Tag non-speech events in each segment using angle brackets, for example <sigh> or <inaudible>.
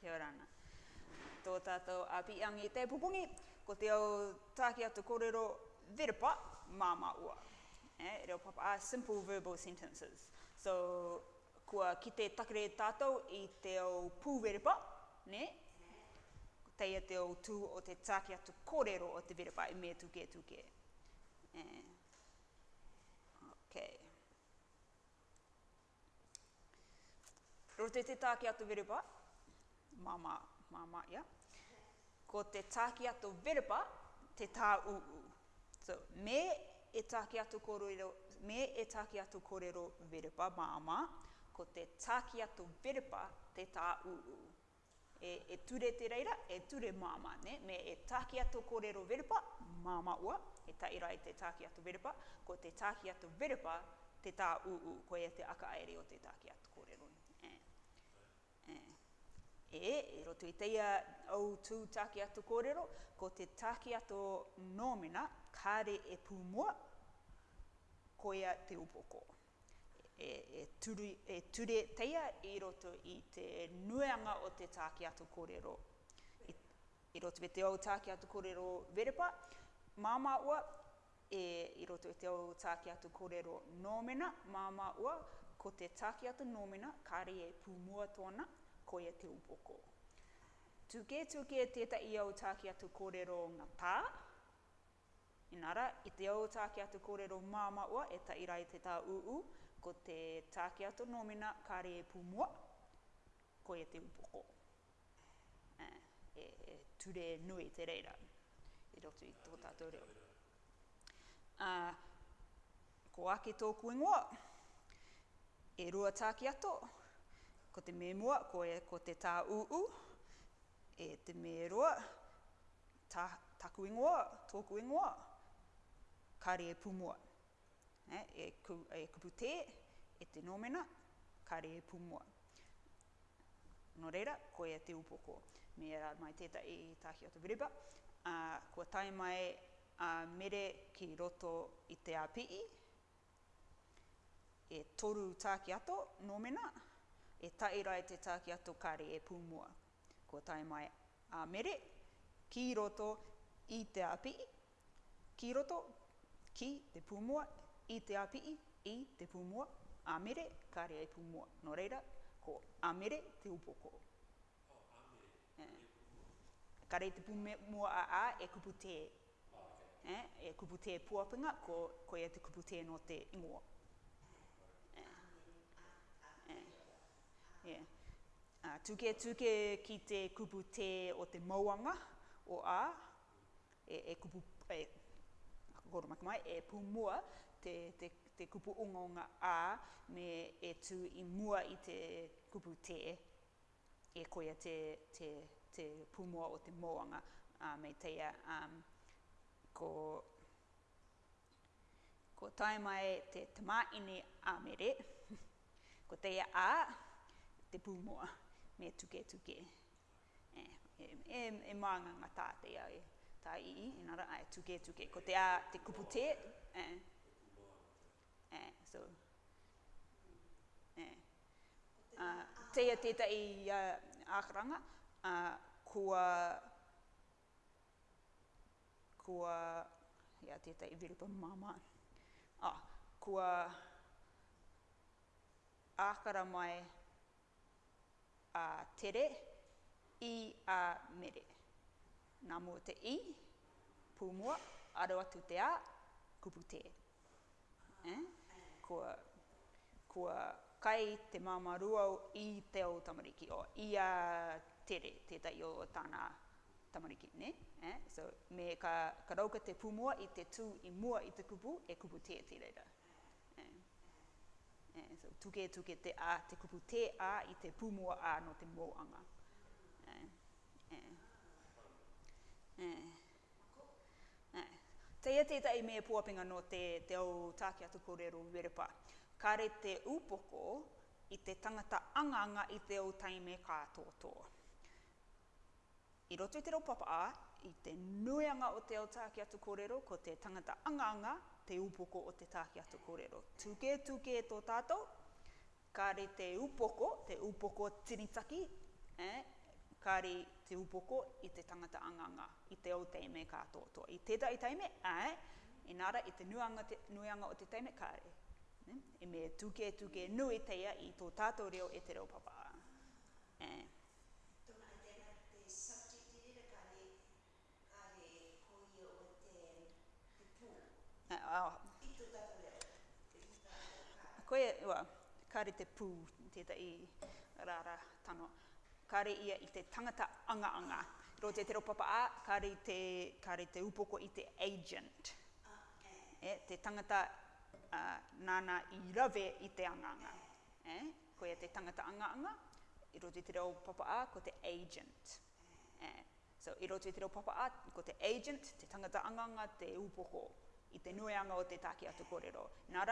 kia rana. Tō tātou a piangi te pupungi, ko te au tākia tu kōrero verpa māma ua. eh, reo papa, a simple verbal sentences. So, kua ki te takere tātou i te au pūverpa, ne? teia te au tū o te tākia tu kōrero o te verpa i me tuke tuke. E, eh, ok. Rote te tākia tu verpa, mama, mama, yeah. Ko te tāki ato verpa, te tā uu. So, me e tāki ato korero, me e tāki ato korero verpa, mama, ko te tāki ato verpa, te tā uu. E, e ture te reira, e ture mama, ne? Me e tāki ato korero verpa, mama ua, e taira e te tāki ato verpa, ko te tāki ato verpa, te tā uu, ko e te aka aere o te tāki ato korero ne e, e roto i teia au tū tāki ato kōrero, ko te tāki ato nōmena, kāre e pūmua, koia te upoko. E, e, turu, e ture teia i roto i te nuanga o te tāki ato kōrero. E, e roto i te au tāki ato kōrero verepa, māma ua, e i roto i te au tāki ato kōrero nōmena, māma ua, ko te tāki ato nōmena, kāre e pūmua tōna, koia te upoko. Tuke tuke teta i au tāki atu kōrero ngā tā. Inara, i te au tāki atu kōrero māma ua e ta irai te tā uu, ko te tāki atu nōmina kāre e pūmua, koia te upoko. Eh, e, e ture nui te reira, i e rotu i tō tātou reo. Uh, ko ake tōku ingoa, e rua tāki atu, ko te memua, ko, e, ko te tā uu, e te mērua, ta, taku ingoa, tōku ingoa, kare e pumua. E, e, ku, e kupu te, e te nomena, kare e pumua. No reira, ko e te upoko. Me e mai teta i tāhi o te viriba. a, ko tai mai a mere ki roto i te api E toru tāki ato, nomena, nomena, e tairai te tākia tokare e pūmua. Ko tai mai a mere, ki roto i te api, ki roto ki te pūmua, i te api i te pūmua, a mere, kare e pūmua. No reira, ko a mere te upoko. Oh, kare eh. te pūmua a a e kupu te. Oh, okay. eh? E kupu te puapinga, ko, ko e te kupu te no te ingoa. yeah. Uh, tuke tuke ki te kupu te o te mauanga o a, e, e kupu, e, koro mai, e pumua te, te, te kupu ungaunga a me e tu i mua i te kupu te e koia te, te, te pumua o te moanga a uh, mei teia um, ko ko tai mai te tamaini a mere <laughs> ko teia a te pūmoa me tuke tuke. E, eh, e, eh, e, eh, e maanga ngā tātea e tā ii, i, nara ai tuke tuke. Ko te a te kupu ah, te, e. E, so. E. Uh, teia teta i a, ah, ākaranga, uh, ah, kua, kua, ia teta i viripa māma. Ah, kua, ākara mai, a tere, i a mere. Nā mō te i, pūmua, aro atu te a, kupu te. Eh? Kua, kua kai te māma ruau i te o tamariki, o i a tere, te tai o tāna tamariki, ne? Eh? So, me ka, ka rauka te pūmua i te tū i mua i te kupu, e kupu e te te Eh, so, tuke tuke te a, te kupu te a i te pumua a no te moanga. Eh, eh, eh. eh. Teia tētai mea puapinga no te, te au tāke atu kōrero werepa. Kare te upoko i te tangata anganga i te au taime kātotoa. I roto i te ropapa a, i te nuianga o te au tāke atu kōrero, ko te tangata anganga te upoko o te tāki atu kōrero. Tuke tuke tō tātou, kāre te upoko, te upoko tinitaki, eh? kāre te upoko i te tangata anganga, i te o teime kātō tō. I teta i teime, ae, eh? inara i te nuanga, te nuanga o te teime kāre. Eh? I e me tuke tuke nui teia i tō tātou reo e te reo papa. Eh? Uh, uh, koe, ua, kare te pū, tētai rāra tano. Kare ia i te tangata anga anga. Ro te tero papa a, kare te, kare te upoko i te agent. E, te tangata uh, nāna i rave i te anga anga. Eh, koe te tangata anga anga, i ro te tero papa a, ko te agent. Eh, so, i ro te tero papa a, ko te agent, te tangata anga anga, te upoko i te nuianga o te take atu kōrero. Nā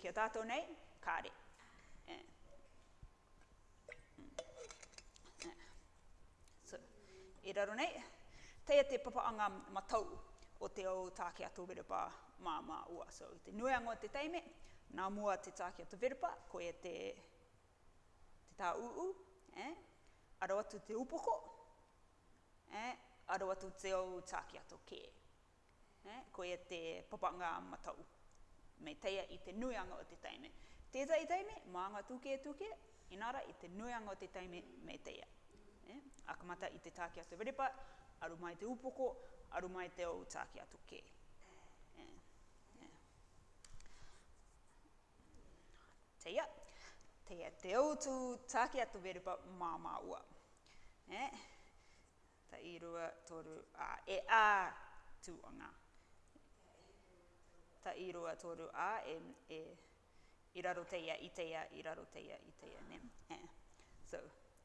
kia tātō nei, kāre. Eh. Eh. So, e raro nei, teia te papaanga matau o te au take atu verepa mā mā ua. So, te nuianga o te teime, nā mua te take atu verepa, ko e te, te u uu, eh? aro atu te upoko, eh? aro atu te au take atu kei eh, ko e te papanga matau. Me teia i te nuianga o te taime. Tēta i taime, maanga tuke e tuke, inara i te nuianga o te taime me teia. Eh? Akamata i te tākia te veripa, aru mai te upoko, aru mai te o tākia tuke. Eh? Eh? Teia, teia te o tu tākia te veripa māmā ua. Eh? Ta i toru, a, e a, tu o ta i rua tōru a e, e i raro teia i teia, i raro teia i teia, ne? Yeah. So,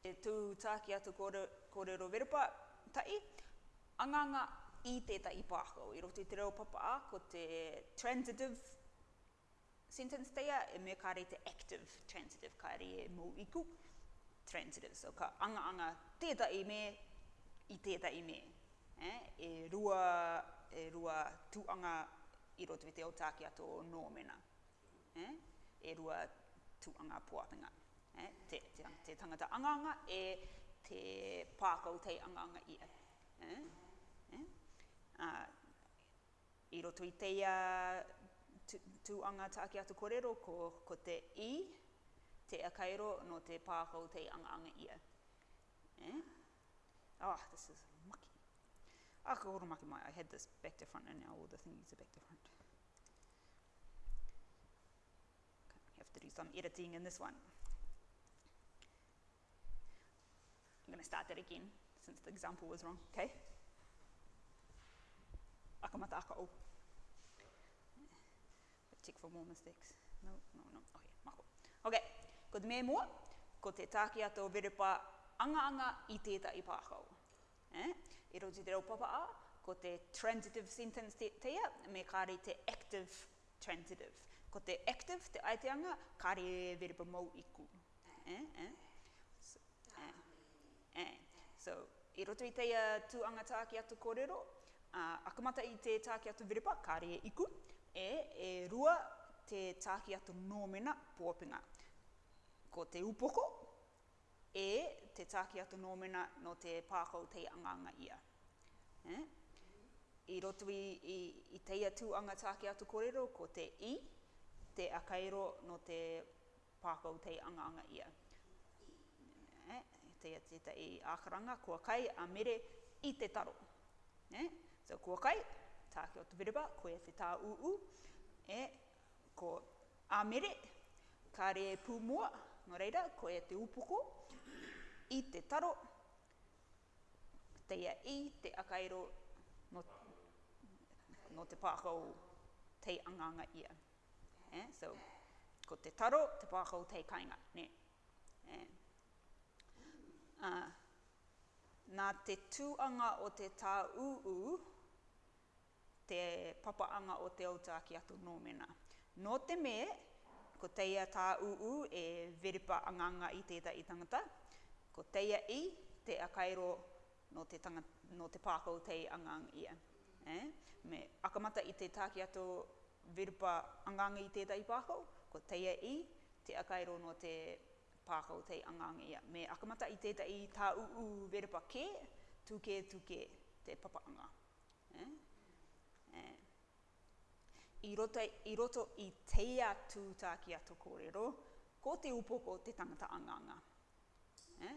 e tū tāki atu kore, kōrero verupa tai, anganga i te tai pāko, i roti te reo papa a, ko te transitive sentence teia, e me kāre te active transitive, kāre e i iku, transitive, so ka anga anga tētai me, i i me, e, e rua, e rua tūanga anga i roto i te o tāke ato o nōmena. Eh? E rua tuanga pōpinga. Eh? Te, te, te tangata anganga e te pākau tei anganga ia. Eh? Eh? Uh, I roto i te uh, tuanga tu tāke ato korero ko, ko te i, te akairo no te pākau tei anganga ia. Eh? Ah, oh, this is mucky akahurumaki mai, I had this back to front and now all the thingies are back to front. Okay, have to do some editing in this one. I'm going to start that again, since the example was wrong, okay? Akamata akao. Check for more mistakes. No, no, no. Okay, mako. Okay, ko te mō, ko te tākia tō verepa anga anga i tētai pākau. Eh? i roti te raupapa a, ko te transitive sentence te, te ia, me kāre te active transitive. Ko te active, te aiteanga, kāre e verba mau iku. Eh, eh, eh? So, eh, eh. so i roto i teia anga tāki atu kōrero, uh, akamata i te tāki atu verba, kāre e iku, e, e rua te tāki atu nōmena pōpinga. Ko te upoko, e te tāki atu nōmena no te pākau te anganga ia. Eh? I roto i, i, i te atu anga tāke atu korero, ko te i, te akairo no te pākau te anga anga ia. Eh? Te atu te i ākaranga, kua kai a mere i te taro. Eh? So kua kai, tāke o tu viriba, koe e u u, eh? ko a mere, kā re pūmua, no reira, koe te upoko, i te taro, teia i te akairo no, te pākau te anganga ia. Eh? So, ko te taro, te pākau te kainga. Ne? Eh? Ah, nā te tūanga o te tā uu, te papaanga o te autāki atu nōmena. No te me, ko teia tā uu e veripa anganga i tēta i tangata, ko teia i te akairo no te, tanga, no te pākau tei angang ia. Eh? Me akamata i te tāki ato virupa angang i tai pākau, ko teia i, te akairo no te pākau tei angang ia. Me akamata i te tētai tā uu virupa kē, tūke tūke te papaanga. Eh? Eh. I, roto, I roto i teia tū tāki ato kōrero, ko te upoko te tangata anganga. Eh?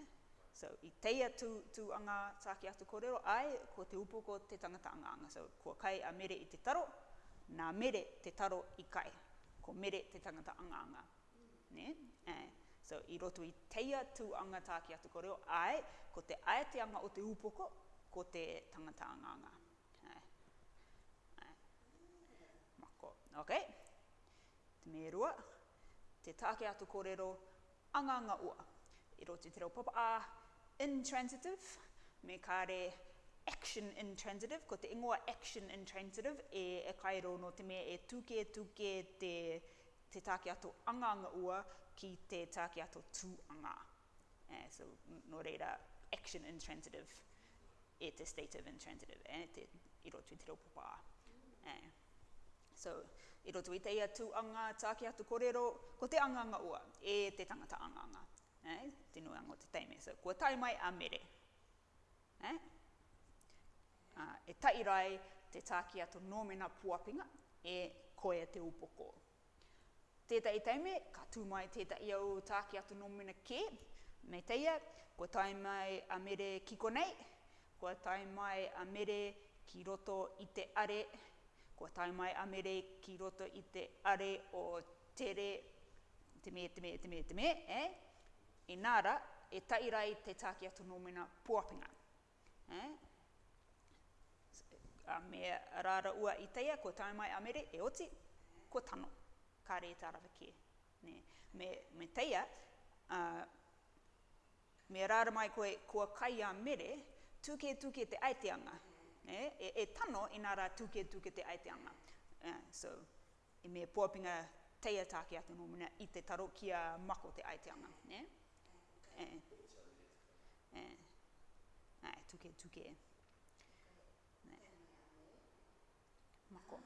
So i teia tu, tu anga tāki atu kōrero ai, ko te upo ko te tangata anga anga. So ko kai a mere i te taro, nā mere te taro i kai. Ko mere te tangata anga anga. Ne? Eh. So i roto i teia tu anga tāki atu kōrero ai, ko te ae te anga o te upo ko, ko te tangata anga anga. Okay. Eh. Te me rua. Te tāki atu kōrero anga anga ua. I roto te reo papa a, ah intransitive, me kare action intransitive, ko te ingoa action intransitive e, e kairo no te mea e tūke tūke te, te tāke ato anganga ua ki te tāke ato anga. Eh, so, no reira, action intransitive e te state of intransitive, eh, te iroto i te reopopā. Eh. So, iroto i teia ia anga tāke ato korero, ko te anga anga ua, e te tangata anga anga. Eh? Te nuanga o te teime. So, kua tai mai a mere. Eh? Uh, e tai rai te tāki ato nōmena puapinga e koe te upoko. Tētai teime, ka tū mai tētai au tāki ato nōmena kē, me teia, kua tai mai a mere ki konei, kua tai mai a mere ki roto i te are, kua tai mai a mere ki roto i te are o tere, te me, te me, te me, te me, eh? Inara, e tairai te tākia tu nōmina pōpinga. Eh? A me rāra ua i teia, ko tāu mai amere, e oti, ko tano, kā rei tā rawa kie. Ne? Me, me teia, uh, me rāra mai koe, kua kai a mere, tūke tūke te aiteanga. Eh? E, e tano, inara tūke tūke te aiteanga. Eh? So, e me pōpinga teia tākia tu nōmina i te taro kia mako te aiteanga. Eh? Eh, eh. eh. Ae, tuke, tuke. Ae. Mako. Mama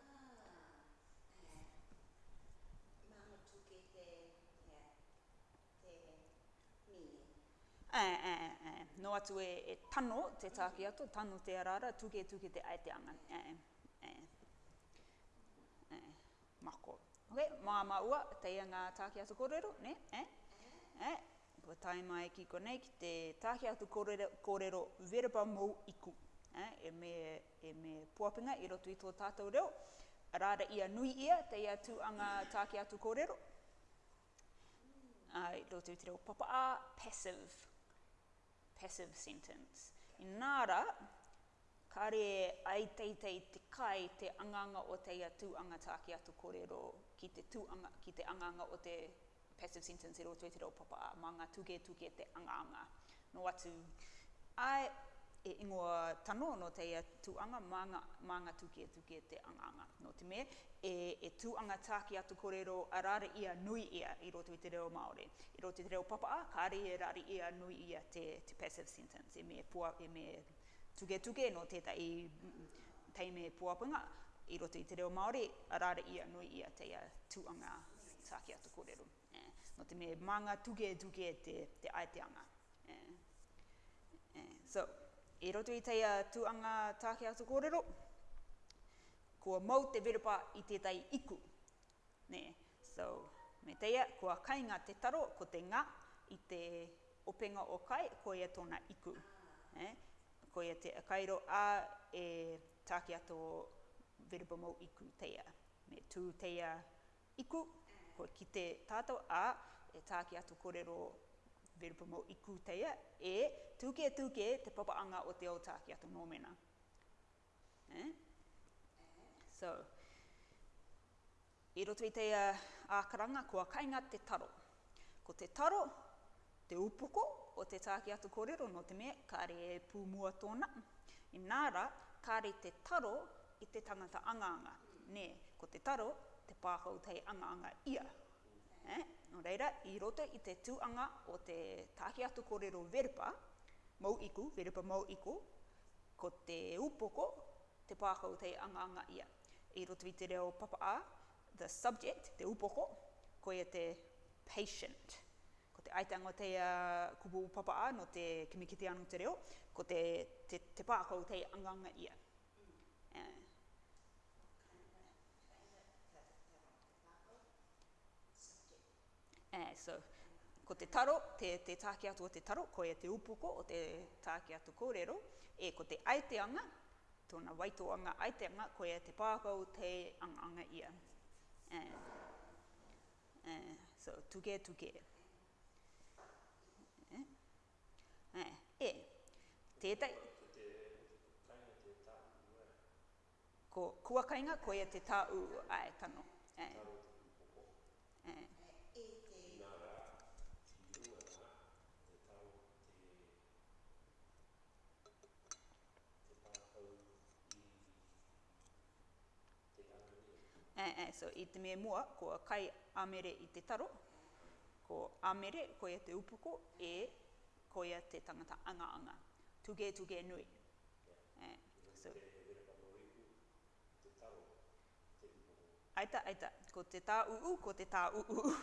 tuke te, te, mi. Ae, ae, ae. No atu e, e tano te tāki ato, tano te arara, tuke, tuke te ae te anga. Ae, ae. Ae. Mako. Ok, mā mā ua, te ia ngā tāki ato kōrero, ne? Ae. Ae. Ae ko tai mai ki konei ki te tāhi atu kōrero, kōrero verba iku. Eh, e me, e me puapinga i roto i tō tātou reo. Rāra ia nui ia te ia tu tūanga tāhi atu kōrero. Ai, roto i te reo papa a, passive. Passive sentence. I nāra, kare ai teitei te kai te anganga o te ia tu tūanga tāhi atu kōrero ki te tūanga, ki te anganga o te passive sentence e roto e te reo papa a manga tuke tuke te anganga. No atu, ai e ingoa tano no te ia anga manga, manga tuke tuke te anganga. No te me, e, e anga tāki atu korero a rare ia nui ia i roto i te reo Māori. I roto i te reo papa a, ka e rare ia nui ia te, te passive sentence. E me, pua, e me tuke tuke no te ta i teime puapunga i roto i te reo Māori, a rare ia nui ia te ia anga tāki atu korero no te me manga tuke tuke te, te aeteanga. Eh. eh so, e roto i teia tuanga tāke atu kōrero, kua mau te verupa i tētai iku. Ne. So, me teia, kua kainga te taro ko te ngā i te openga o kai, ko ia tōna iku. Ne. Eh, ko ia te akairo a e tāke atu verupa mau iku teia. Me tū teia iku, koe ki te tātou a e tāki atu kōrero verupa mō iku teia e tūke tūke te papa anga o te o tāki atu nōmena. Eh? So, i e roto i teia ākaranga kua kainga te taro. Ko te taro, te upoko o te tāki atu kōrero no te mea, kāre e pūmua tōna. I nāra, kāre te taro i te tangata anganga. Nē, ko te taro te pāhau tei anga-anga ia. Eh? No reira, i roto i te tūanga o te tahi atu kōrero verpa, mau iku, verpa mau iku, ko te upoko, te pāhau tei anga-anga ia. I roto i te reo papa a, the subject, te upoko, ko e te patient. Ko te aitanga te uh, kupu papa a, no te kimikiti anu te reo, ko te, te, te pāhau tei anga-anga ia. Uh, so, ko te taro, te, te tāke atu o te taro, ko e te upuko o te tāke atu kōrero, e ko te aiteanga, tōna waitoanga aiteanga, ko e te pākau te anganga ia. Uh, uh, so, tuke tuke. Uh, uh, e, tētai, ko kuakainga ko e te tāu ai tano. Eh. Eh, eh, so i te mea mua, ko kai amere i te taro, ko amere, ko ia te upuko, e ko ia te tangata anga anga. Tuge tuge nui. Eh, so, Aita, aita, ko te tā uu, ko te tā uu.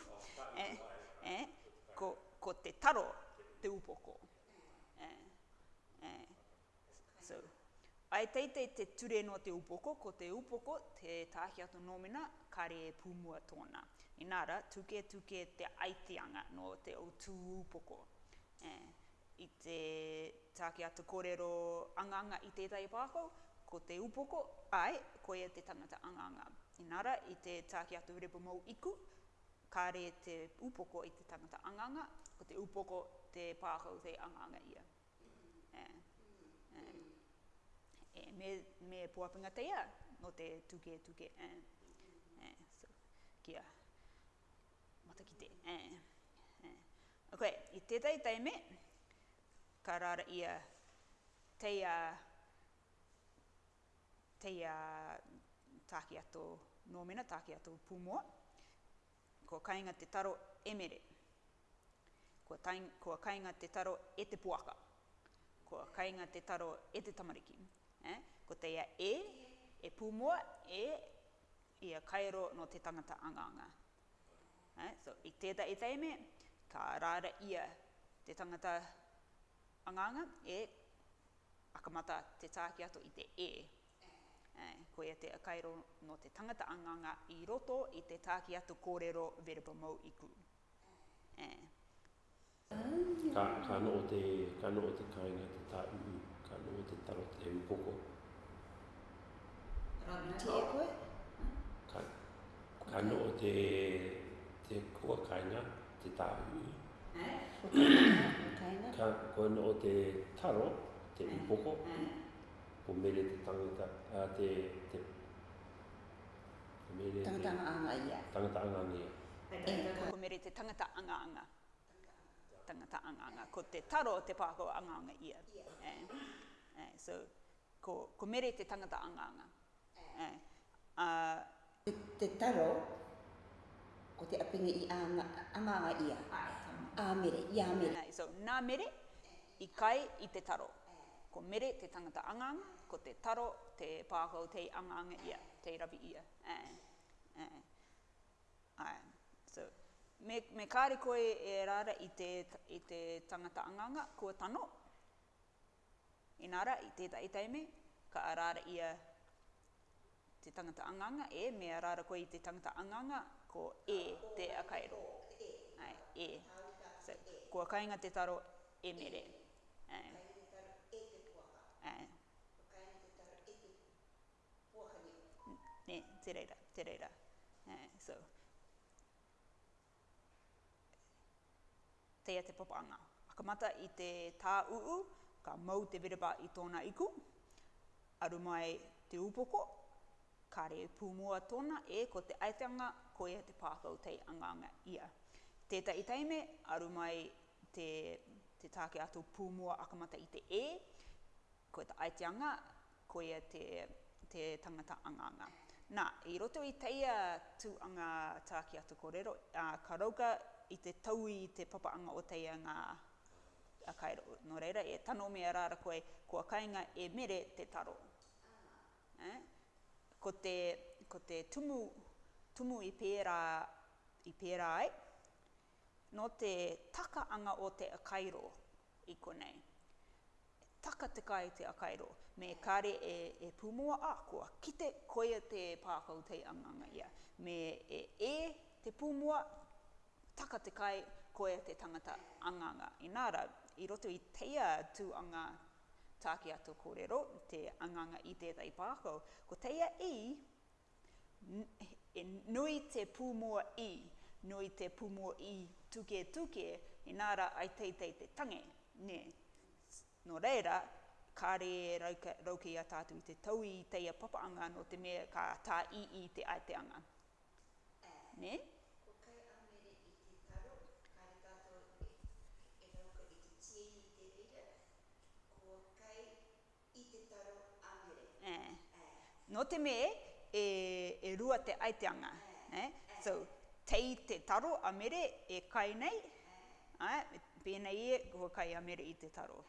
eh, eh, ko, ko te taro te upoko. Eh, eh, so, Ai teitei te ture no te upoko, ko te upoko, te tāhi ato nōmina, kare e pūmua tōna. Inara, tuke tuke te aitianga no te o tū upoko. Eh, I te tāhi ato kōrero anganga i tētai pāko, ko te upoko, ai, ko e te tangata anganga. Inara, i te tāhi ato rebo mau iku, kare te upoko i te tangata anganga, ko te upoko te pāko te anganga ia. Eh, eh me, me puapinga teia, ia, no te tuke tuke, eh, eh, so, kia, mata ki te, eh, eh. Ok, i tētai teime, ka rara ia teia, ia, te ia tāki ato nōmena, tāki ato pūmua, ko kainga te taro emere, ko, tain, ko kainga te taro e te puaka, ko kainga te taro e te tamariki, Eh? Ko te ia e, e pūmua, e, ia kairo no te tangata anganga. Eh? So, i tēta e teime, ka rāra ia te tangata anganga, e akamata te tāki ato i te e. Eh? Ko ia te kairo no te tangata anganga i roto i te tāki ato kōrero verba mau iku. Eh? Ka, ka no o te, ka no o te kāinga te tāi ko me te taro te u poko. Te koe? Ka, ka no o te, te kua kainga, te tāhu. Eh? ka koe no o te taro, te u poko, ko mele te tangata, a te, te, te mele te... Tangata anga anga Tangata anga anga ia. Ko mele te tangata anga anga tangata anganga, ko te taro te pāko anganga ia. Eh? Eh, so, ko, ko mere te tangata anganga. Eh. Uh, te, te taro, ko te apinga i anganga ana, ia. Ah, a mere, i mere. Eh, so, na mere, i kai i te taro. Eh. Ko mere te tangata anganga, ko te taro, te pākau, te anganga ia, te rabi ia. Eh. Eh. Ai. So, me, me kāre koe e rara i te, i te tangata anganga, ko tano, Inara, i tētai teime, ka arara ia te tangata anganga, e, me arara koe i te tangata anganga, ko e te akairo. Ai, e. So, kua kainga te taro e mere. Ai. Ne, te reira, te reira. Ai, so. Teia te papanga. Akamata i te tā uu, ka mau te wereba i tōna iku, aru mai te upoko, kare pūmua tōna e ko te aitanga koe te pākau tei anganga ia. Tēta i teime, aru mai te, te tāke atu pūmua akamata i te e, ko te aitanga koe te, te tangata anganga. Nā, i roto i teia tūanga tāke ato kōrero, uh, ka rauka i te taui i te papaanga o teia ngā a kai ro, no reira e tano mea rara koe, kua kainga e mere te taro. Ah. Eh? Ko, te, ko te tumu, tumu i pērā, i pērā ai, no te taka anga o te akairo i konei. Taka te kai te akairo, me ah. kare e, e pumua a kua, kite koia te pākau te anganga ia. Me e e te pumua, taka te kai koia te tangata anganga i nā rau i roto i teia tuanga tāke ato kōrero, te anganga i te tētai pāko. Ko teia i, e nui te pūmua i, nui te pūmua i tuke tuke, i nāra ai teitei te tange, ne. No reira, kāre rauke i a tātu i te tau i teia papaanga no te mea ka tā i i te aiteanga. Ne? Ne? no te me e, e rua te aiteanga. Eh? So, tei te taro a mere e kai nei, eh? pēnei e kua kai a mere i te taro.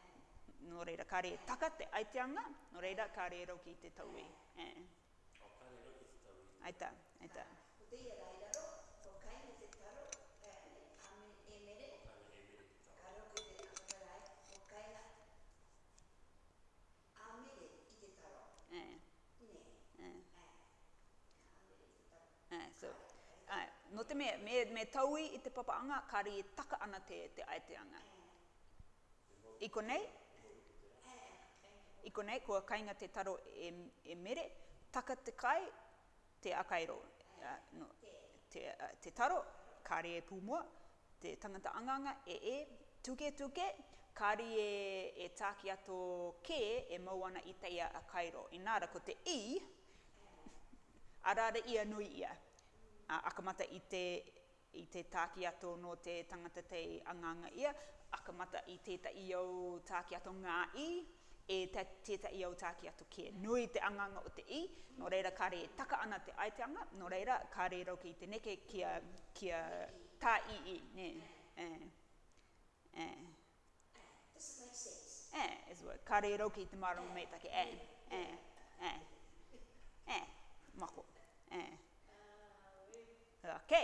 No reira, kā re taka te aiteanga, no reira, kā re roki i te taui. E, e. Eh? E. Aita, aita. Aita. te mea, me, me taui i te papaanga, kāri i taka ana te, te aeteanga. Iko nei? Iko nei, kua kainga te taro e, e mere, taka te kai, te akairo. Uh, no, te, uh, te taro, kāri e pūmua, te tangata anganga, e e, tuke tuke, kāri e, e tāki ato kē, e mauana i teia akairo. Inara, ko te i, arare ia nui ia uh, akamata i te, i te tāki ato no te tangata te anganga ia, akamata i te ta iau tāki ato ngā i, e te te ta iau tāki ato kia nui te anganga o te i, no reira kare taka ana te aiteanga, no reira kare rau ki te neke kia, kia tā i i, ne. Eh. Eh. Eh. Eh. Eh. Eh. Kare rau ki te marama meitake, eh. Eh. Eh. Eh. Mako. Eh. Ok,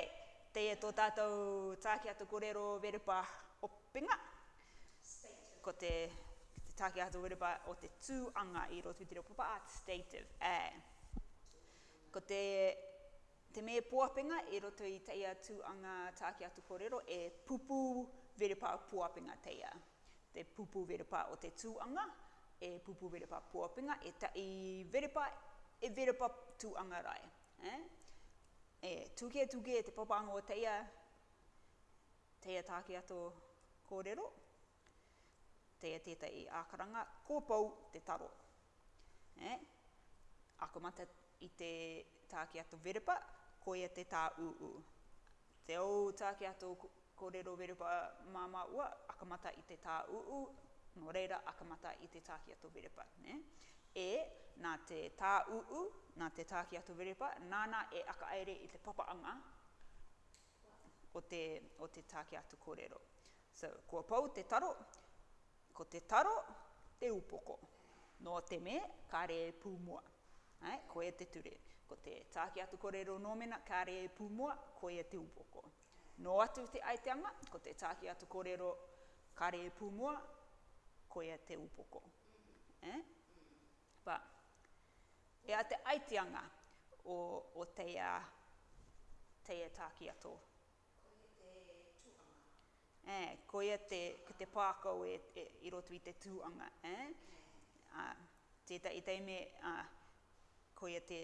te e tō tātou tākia tō kōrero verepa o pinga. Ko te, te tākia tō o te tūanga i roto i te reo a stative. Eh. Ko te, te me pōpinga i roto i teia tūanga tākia tō korero e pupu verepa o pōpinga teia. Te pupu verepa o te tūanga e pupu verepa pōpinga e ta i verepa, e verepa tūanga rai. E? Eh? e tuke tuke te popango o teia, teia tāke ato kōrero, teia teta i ākaranga, kōpau te taro. E? Ako mata i te tāke ato verepa, koia te tā uu. Te o tāke ato kōrero verepa māma ua, akamata i te tā uu, no reira akamata i te tāke ato verepa. e nā te tā uu, nā te tā ki atu verepa, nāna e aka aere i te papa anga o te, o te tā ki atu kōrero. So, kua pau te taro, ko te taro, te upoko. No te me, kā re e pūmua. Ai, ko e te ture. Ko te tā ki atu kōrero nōmena, kā re e pūmua, ko e te upoko. No atu te aiteanga, ko te tā ki atu kōrero, kā re e pūmua, ko e te upoko. Eh? e a te aitianga o, o teia, teia tāki ato. E, ko ia te, ki te pākau e, e, i roto i te tūanga. E? Eh? Uh, tēta i teime, uh, ko ia te,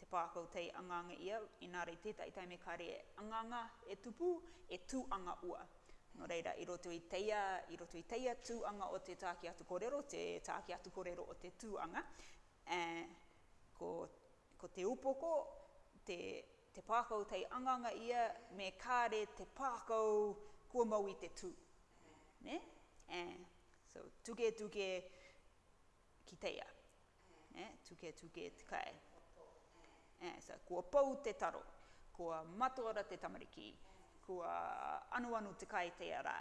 te pākau tei anganga ia, inari tēta i teime kāre e anganga e tupu, e tūanga ua. No reira, i roto i teia, i roto i teia tūanga o te tāki atu korero, te tāki atu korero o te tūanga. E, eh, ko, ko te upoko, te, te pākau tei anganga ia, me kāre te pākau kua mau i te tū. Ne? And eh, so, tuke tuke ki teia. Ne? Eh, tuke tuke te kai. And eh, so, kua pau te taro, kua matuara te tamariki, kua anu te kai teia rā.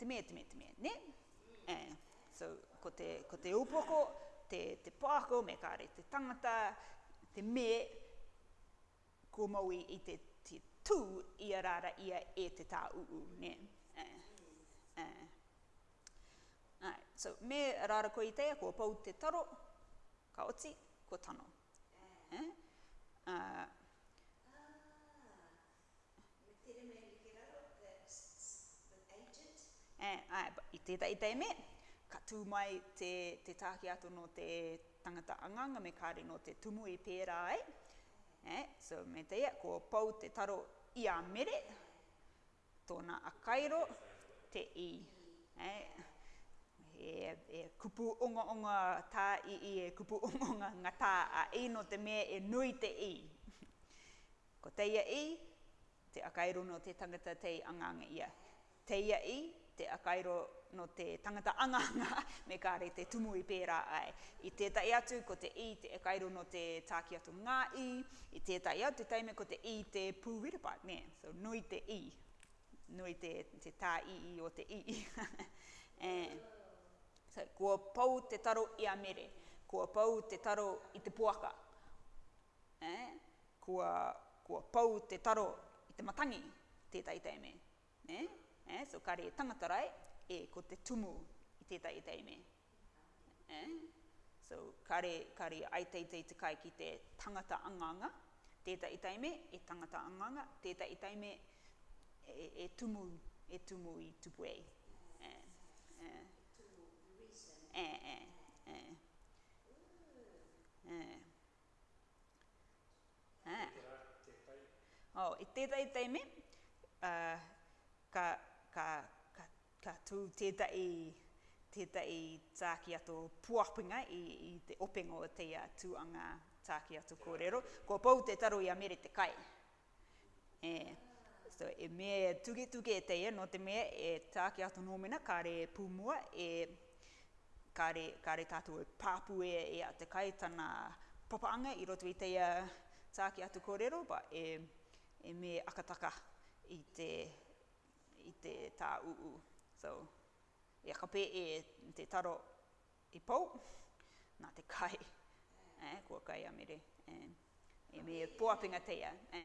Te mea, te mea, te mea, ne? And so, ko te, ko te upoko, te, te pāko, me kāre te tangata, te me, ko maui i te, te tū i a rāra ia e te tā uu, ne? Uh, uh. Alright, so me rāra ko i teia, ko pau te taro, ka oti, ko tano. Eh? Uh, ah, Eh, ai, i tētai i tēmē katū mai te, te tāki ato no te tangata anganga me kāre no te tumu i pērā ai. Eh? So me te ko pau te taro i a mere, tōna a kairo, te i. Eh? E, e kupu onga onga tā i i, e kupu onga onga ngā tā a i no te mea e nui te i. ko teia i, te a kairo no te tangata te i anganga ia. Teia i, te akairo no te tangata anganga <laughs> me kāre te tumu i pērā ai. I tētai atu ko te i te akairo no te tākiatu ngā i, i tētai atu taime ko te i te pūwiripa, ne, so nui te i, nui te, te tā i i o te i. <laughs> Eh, so, kua pau te taro i a mere, kua pau te taro i te puaka, eh? kua, kua pau te taro i te matangi, tētai taime. Eh? Eh, so kare e tangatarai e ko te tumu i tētai e me. Eh, so kare, kare aitei te te kai ki te tangata anganga, tētai e tei e tangata anganga, tētai e me e, e tumu, e tumu i tupu ei. Eh eh. eh, eh. Eh, eh, eh. Oh, e tētai e uh, ka, ka, ka, ka tū tētai, tētai tāki ato puapinga i, i te opengo o teia tūanga tāki ato kōrero. Ko pou te taro i amere te kai. E, so e mea tuke tuke e teia, no te mea e tāki ato nōmena, kāre pūmua, e kāre, kāre tātou e pāpu e, e a te kai tana papaanga i roto i teia tāki ato kōrero, ba e, e mea akataka i te i te tā uu. So, e ka pē e te taro i e pau, nā te kai, eh, kua kai amere. Eh, e me e pōapinga teia. Eh.